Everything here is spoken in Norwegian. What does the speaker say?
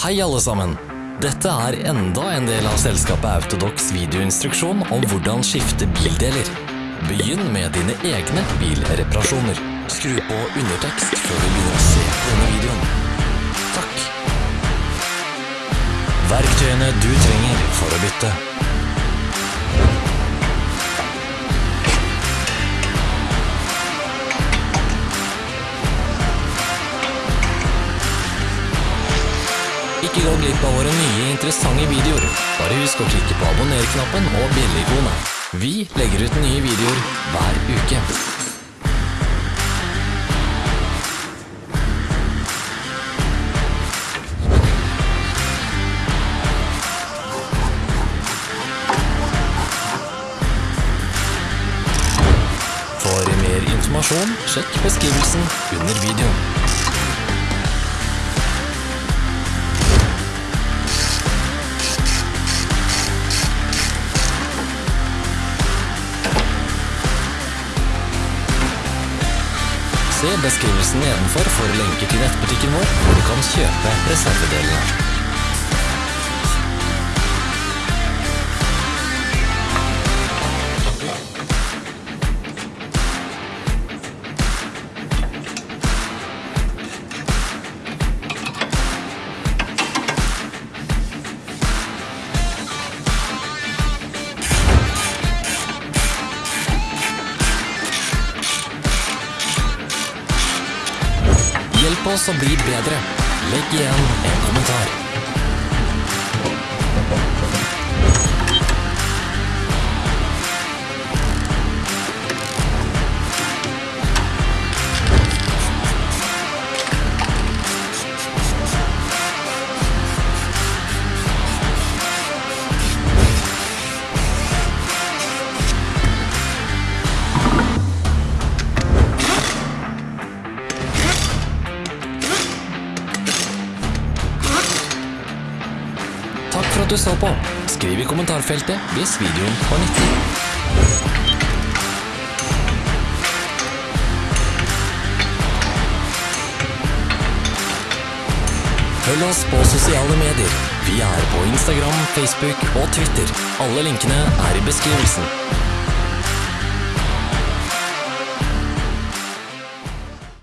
Hei alle sammen! Dette er enda en del av selskapet Autodox videoinstruksjon om hvordan skifte bildeler. Begynn med dine egne bilreparasjoner. Skru på undertekst før du begynner å se denne videoen. Takk! Verktøyene du trenger for å bytte. Ikke gå glipp av våre nye interessante videoer. Bare husk å klikke på abonner-knappen og bjelle-ikonet. Vi legger ut nye videoer hver uke. For mer informasjon, sjekk beskrivelsen under videoen. Se beskrivelsen nedenfor for lenker til nettbutikken vår, hvor du kan kjøpe reservedelene. Hjelp oss å bli bedre. Legg igjen en kommentar. Takk for at du så på. Skriv i kommentarfeltet hvis videoen var nyttig. Følg oss på sosiale medier. Vi er på Instagram, Facebook og Twitter. Alle linkene er i beskrivelsen.